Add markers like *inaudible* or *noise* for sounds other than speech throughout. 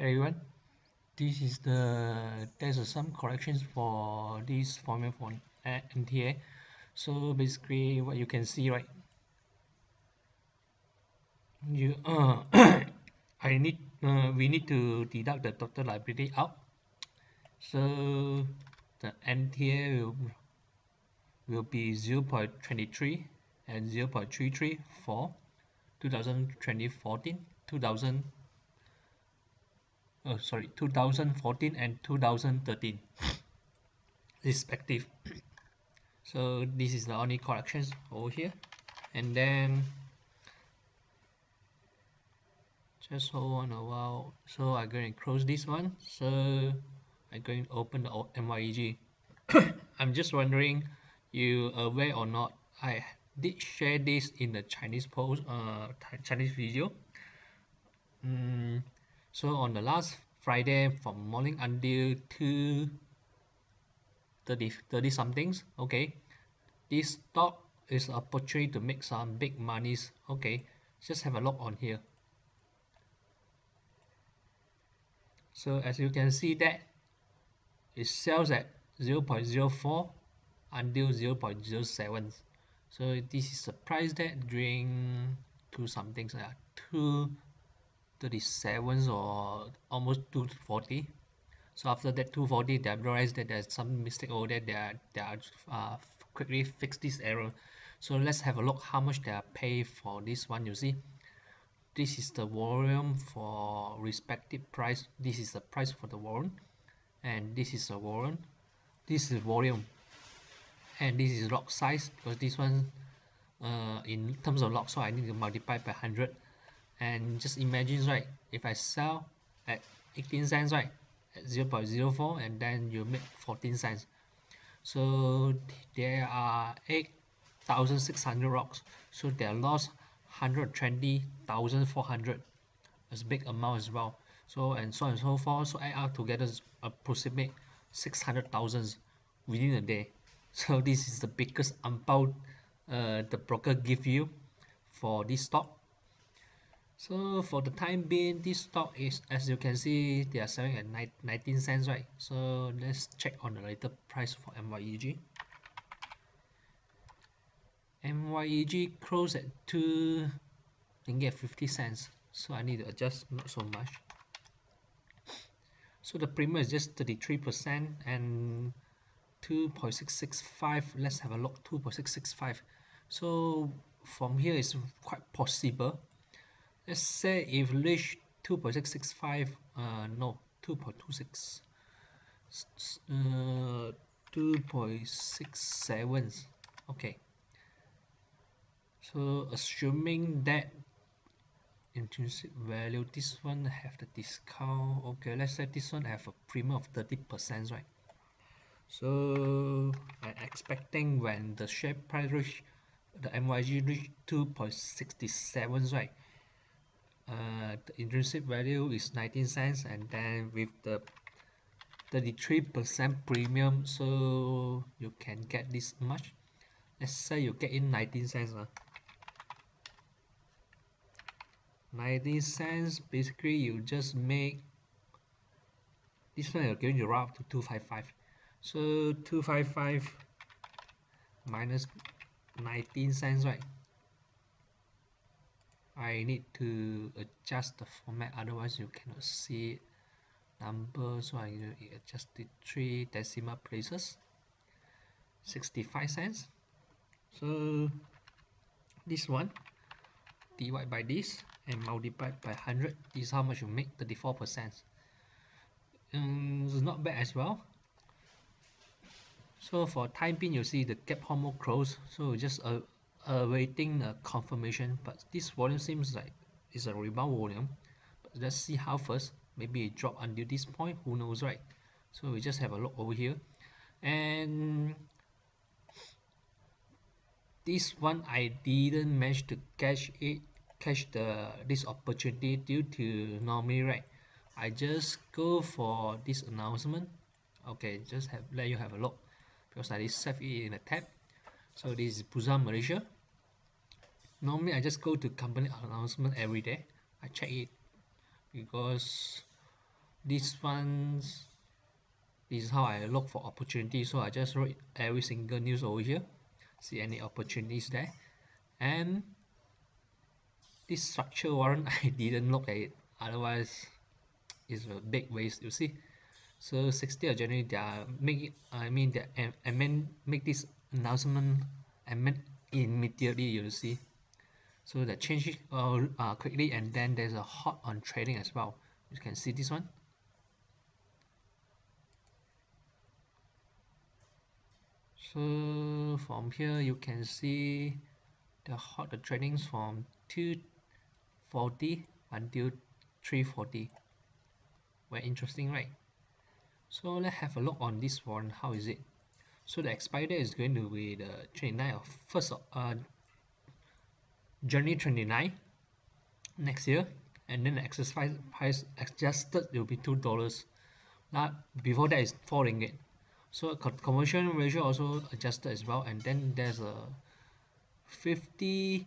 everyone. This is the there's some corrections for this formula for NTA so basically what you can see right? You uh *coughs* I need uh, we need to deduct the total liability out. So the NTA will will be 0 0.23 and 0 0.33 for 2020 14 2000 oh sorry 2014 and 2013 *coughs* respective. *coughs* So this is the only corrections over here. And then just hold on a while. So I'm going to close this one. So I'm going to open the MYEG *coughs* I'm just wondering you aware or not I did share this in the Chinese post uh Chinese video. Mm, so on the last Friday from morning until 2 30, 30 somethings okay this stock is opportunity to make some big monies okay. Just have a look on here. So as you can see that it sells at 0 0.04 until 0 0.07 so this is the price that during two somethings uh, two 37 or almost 240 so after that 240 they realized that there's some mistake over there. They are, they are uh, quickly fix this error. So let's have a look how much they are pay for this one you see. This is the volume for respective price. This is the price for the warrant. And this is the warrant. This is volume. And this is lot size because this one uh, in terms of lot so I need to multiply by 100 and just imagine right if I sell at 18 cents right at 0 0.04 and then you make 14 cents. So there are 8,600 rocks. So they lost 120,400 it's a big amount as well. So and so and so forth. So add up together approximate 600,000 within a day. *laughs* So this is the biggest amount uh, the broker give you for this stock so for the time being this stock is as you can see they are selling at 19 cents right? So let's check on the later price for MYEG MYEG closed at 2 and get 50 cents. So I need to adjust not so much. So the premium is just 33 percent and 2.665 let's have a look 2.665 so from here is quite possible let's say if reach 2.665 uh no 2.26 uh 2.67 okay. So assuming that intrinsic value this one have the discount. Okay let's say this one have a premium of 30 percent right? So I'm expecting when the share price reach the MYEG reach 2.67 right uh, the intrinsic value is 19 cents and then with the 33% premium so you can get this much. Let's say you get in 19 cents uh. 19 cents basically you just make this one you're going to round to 255 so 255 minus 19 cents right I need to adjust the format otherwise you cannot see number so I adjust the three decimal places. 65 cents. So this one divide by this and multiply by 100 this is how much you make 34 percent. Um, it's not bad as well. So for time being you see the gap almost close. So just uh, awaiting a confirmation but this volume seems like it's a rebound volume. But let's see how first. Maybe it drop until this point. Who knows right? So we just have a look over here. And this one I didn't manage to catch it catch the this opportunity due to normally right? I just go for this announcement. Okay just have let you have a look. Because I just save it in a tab so this is Bursa Malaysia. Normally I just go to company announcement every day. I check it because this one's this is how I look for opportunities so I just wrote every single news over here see any opportunities there. And this structure warrant *laughs* I didn't look at it. Otherwise it's a big waste you see. So 60th of January they are make it I mean I mean make this announcement I meant immediately you see. So that change it uh, uh, quickly and then there's a hot on trading as well. You can see this one. So from here you can see the hot the tradings from 240 until 340 very interesting right? So let's have a look on this one. How is it so the expire date is going to be the 29 of first of uh, January 29 next year. And then the exercise price adjusted will be two dollars. Now before that is four ringgit. So conversion ratio also adjusted as well. And then there's a 50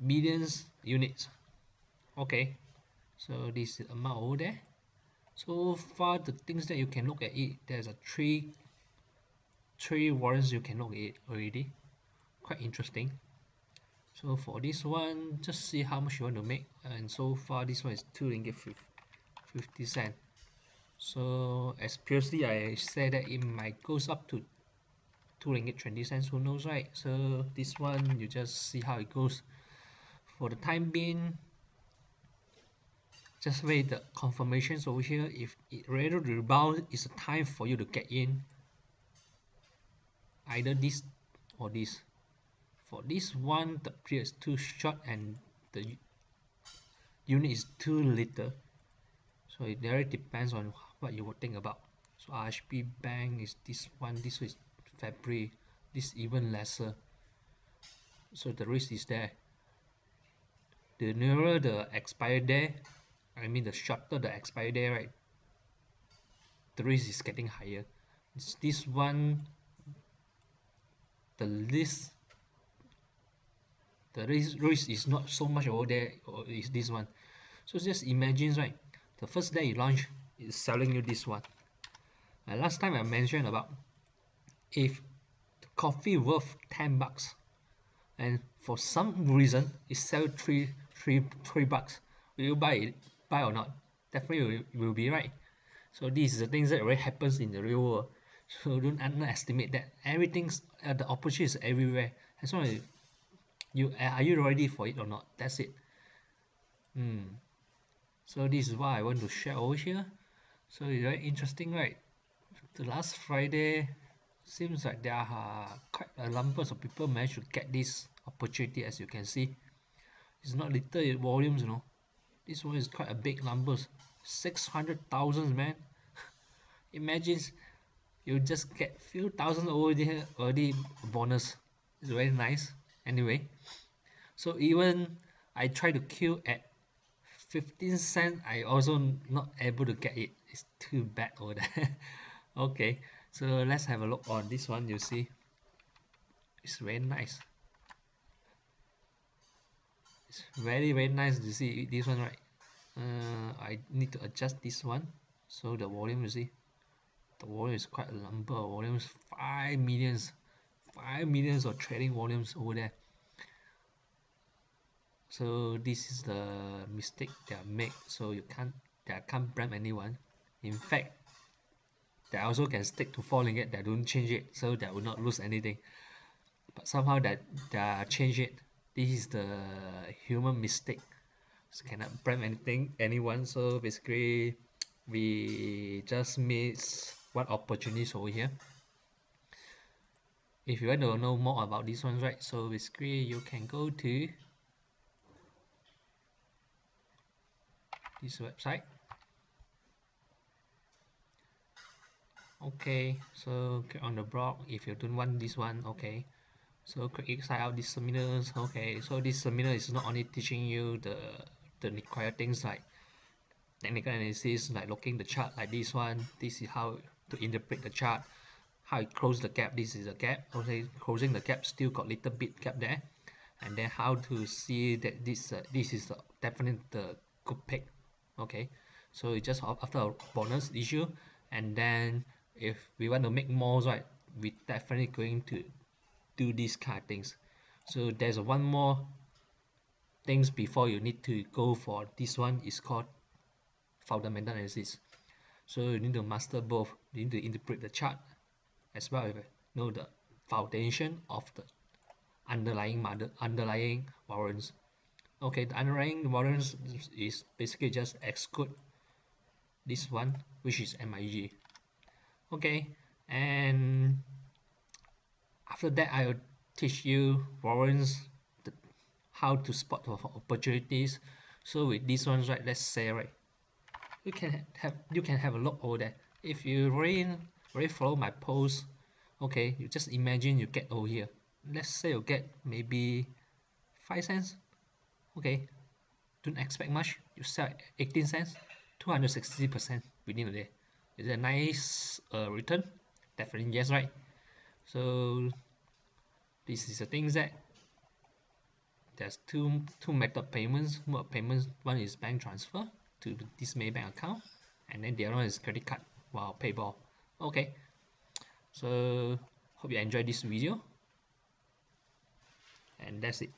millions units. Okay. So this is amount over there. So far the things that you can look at it there's a three three warrants you can look at already. Quite interesting. So for this one just see how much you want to make. And so far this one is 2 ringgit 50 cent. So as previously I said that it might goes up to 2 ringgit 20 cents. Who knows right? So this one you just see how it goes. For the time being just wait the confirmations over here. If it ready to rebound it's a time for you to get in either this or this. For this one the period is too short and the unit is too little. So it really depends on what you would think about. So RHB bank is this one this is February this even lesser. So the risk is there. The nearer the expire day I mean the shorter the expire day right the risk is getting higher. It's this one the least the risk, is not so much over there or is this one. So just imagine right the first day you launch is selling you this one. And last time I mentioned about if coffee worth 10 bucks and for some reason it sell three three three bucks will you buy it buy or not? Definitely will, will be right. So this is the things that really happens in the real world so don't underestimate that. Everything's uh, the opportunity is everywhere. As long as you are you ready for it or not? That's it. Hmm. So this is what I want to share over here. So it's very interesting right? The last Friday seems like there are quite a number of people managed to get this opportunity as you can see. It's not little volumes you know. This one is quite a big numbers. 600,000 man. *laughs* Imagine you just get few thousand over there already bonus. It's very nice. Anyway so even I try to queue at 15 cents I also not able to get it. It's too bad over there. *laughs* Okay so let's have a look on this one you see. It's very nice. It's very very nice to see this one right? Uh, I need to adjust this one so the volume you see the volume is quite a number of volumes 5 millions 5 millions of trading volumes over there. So this is the mistake they are made so you can't they can't blame anyone. In fact they also can stick to falling it they don't change it so they will not lose anything. But somehow that they change it. This is the human mistake. So cannot blame anything anyone. So basically we just miss what opportunities over here. If you want to know more about this one right so basically you can go to this website. Okay so click on the blog if you don't want this one okay. So click sign out these seminars okay. So this seminar is not only teaching you the the required things like technical analysis like looking the chart like this one. This is how to interpret the chart how it close the gap this is a gap okay closing the gap still got little bit gap there. And then how to see that this uh, this is definitely the good pick okay? So it's just after a bonus issue and then if we want to make more right we definitely going to do these kind of things. So there's one more things before you need to go for this one is called fundamental analysis. So you need to master both you need to interpret the chart as well as know the foundation of the underlying underlying warrants okay the underlying warrants is basically just exclude this one which is MYEG okay and after that I will teach you warrants the, how to spot opportunities. So with these ones right let's say right you can have you can have a look over there if you really really follow my post okay you just imagine you get over here. Let's say you get maybe 5 cents okay. Don't expect much. You sell 18 cents 260 percent within a day. Is it a nice uh, return? Definitely yes right? So this is the things that there's two two method payments. Mode payments one is bank transfer to this Maybank account and then the other one is credit card wow okay. So hope you enjoyed this video. And that's it